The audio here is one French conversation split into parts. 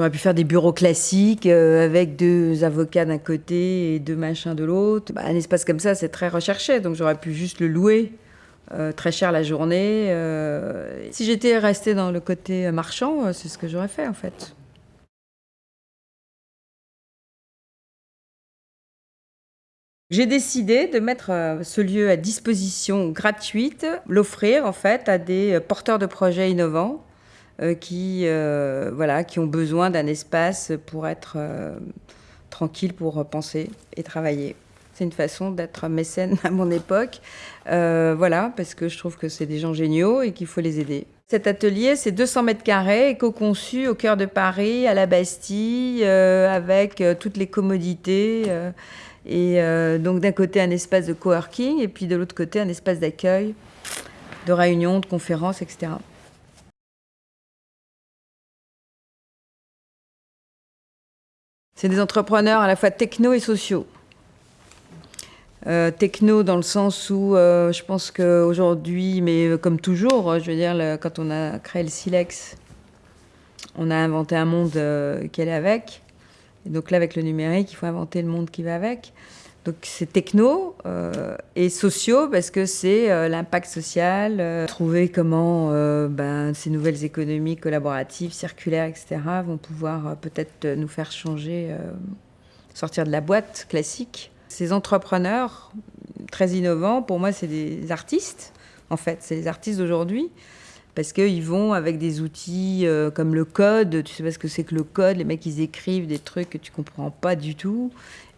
J'aurais pu faire des bureaux classiques euh, avec deux avocats d'un côté et deux machins de l'autre. Bah, un espace comme ça, c'est très recherché, donc j'aurais pu juste le louer euh, très cher la journée. Euh. Si j'étais restée dans le côté marchand, c'est ce que j'aurais fait en fait. J'ai décidé de mettre ce lieu à disposition gratuite, l'offrir en fait à des porteurs de projets innovants qui, euh, voilà, qui ont besoin d'un espace pour être euh, tranquille, pour penser et travailler. C'est une façon d'être mécène à mon époque, voilà, parce que je trouve que c'est des gens géniaux et qu'il faut les aider. Cet atelier, c'est 200 mètres carrés, éco-conçu au cœur de Paris, à la Bastille, avec toutes les commodités. et donc d'un côté un espace de coworking et puis de l'autre côté un espace d'accueil, de réunion, de conférences, etc. C'est des entrepreneurs à la fois techno et sociaux. Euh, techno dans le sens où euh, je pense qu'aujourd'hui, mais euh, comme toujours, je veux dire, quand on a créé le Silex, on a inventé un monde qui allait avec. Et donc là, avec le numérique, il faut inventer le monde qui va avec. Donc c'est techno euh, et sociaux parce que c'est euh, l'impact social, euh, trouver comment ben, ces nouvelles économies collaboratives, circulaires, etc. vont pouvoir peut-être nous faire changer, sortir de la boîte classique. Ces entrepreneurs très innovants, pour moi, c'est des artistes, en fait, c'est les artistes d'aujourd'hui parce qu'ils vont avec des outils comme le code, tu sais pas ce que c'est que le code, les mecs ils écrivent des trucs que tu comprends pas du tout,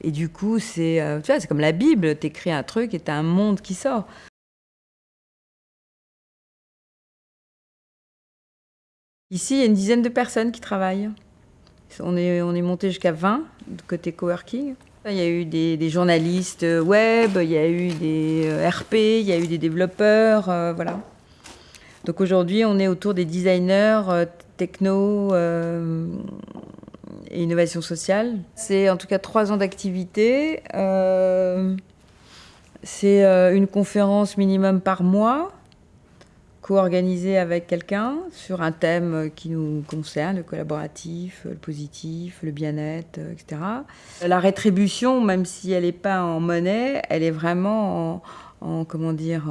et du coup, c'est euh, comme la Bible, tu écris un truc et tu as un monde qui sort. Ici, il y a une dizaine de personnes qui travaillent. On est, on est monté jusqu'à 20 de côté coworking. Il y a eu des, journalistes web, il y a eu des euh, RP, il y a eu des développeurs, euh, voilà. Donc aujourd'hui, on est autour des designers techno, et innovation sociale. C'est en tout cas trois ans d'activité. Euh, c'est euh, une conférence minimum par mois, co-organisée avec quelqu'un sur un thème qui nous concerne, le collaboratif, le positif, le bien-être, etc. La rétribution, même si elle n'est pas en monnaie, elle est vraiment en, comment dire,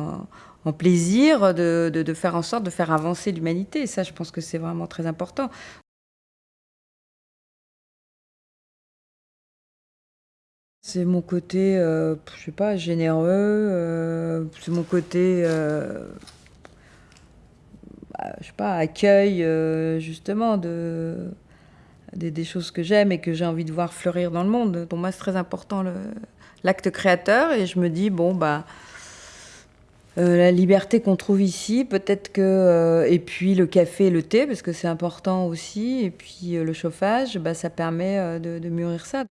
en, plaisir de, de, faire en sorte de faire avancer l'humanité. Ça, je pense que c'est vraiment très important. C'est mon côté, euh, je sais pas, généreux, euh, c'est mon côté, euh, bah, je sais pas, accueil justement de, des, choses que j'aime et que j'ai envie de voir fleurir dans le monde. Pour moi, c'est très important l'acte créateur et je me dis, bon, bah, la liberté qu'on trouve ici, peut-être que... et puis le café et le thé, parce que c'est important aussi, et puis le chauffage, bah, ça permet de mûrir ça.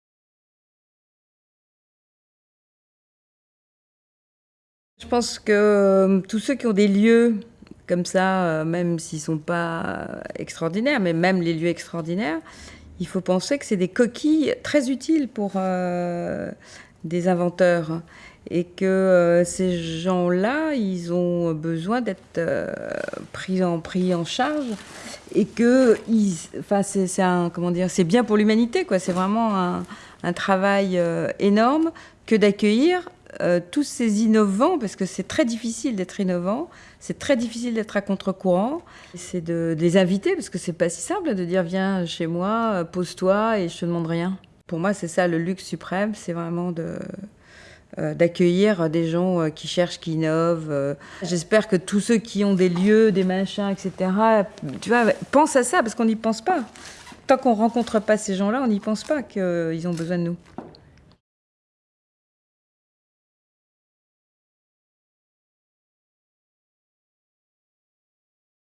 Je pense que euh, tous ceux qui ont des lieux comme ça, euh, même s'ils sont pas extraordinaires, mais même les lieux extraordinaires, il faut penser que c'est des coquilles très utiles pour euh, des inventeurs et que ces gens-là, ils ont besoin d'être pris, en, pris en charge et que c'est bien pour l'humanité. C'est vraiment un, travail énorme que d'accueillir euh, tous ces innovants, parce que c'est très difficile d'être innovant, c'est très difficile d'être à contre-courant, c'est de, les inviter, parce que c'est pas si simple de dire viens chez moi, euh, pose-toi et je te demande rien. Pour moi, c'est ça le luxe suprême, c'est vraiment de, euh, d'accueillir des gens qui cherchent, qui innovent. J'espère que tous ceux qui ont des lieux, des machins, etc., tu vois, pensent à ça, parce qu'on n'y pense pas. Tant qu'on rencontre pas ces gens-là, on n'y pense pas qu'ils ont besoin de nous.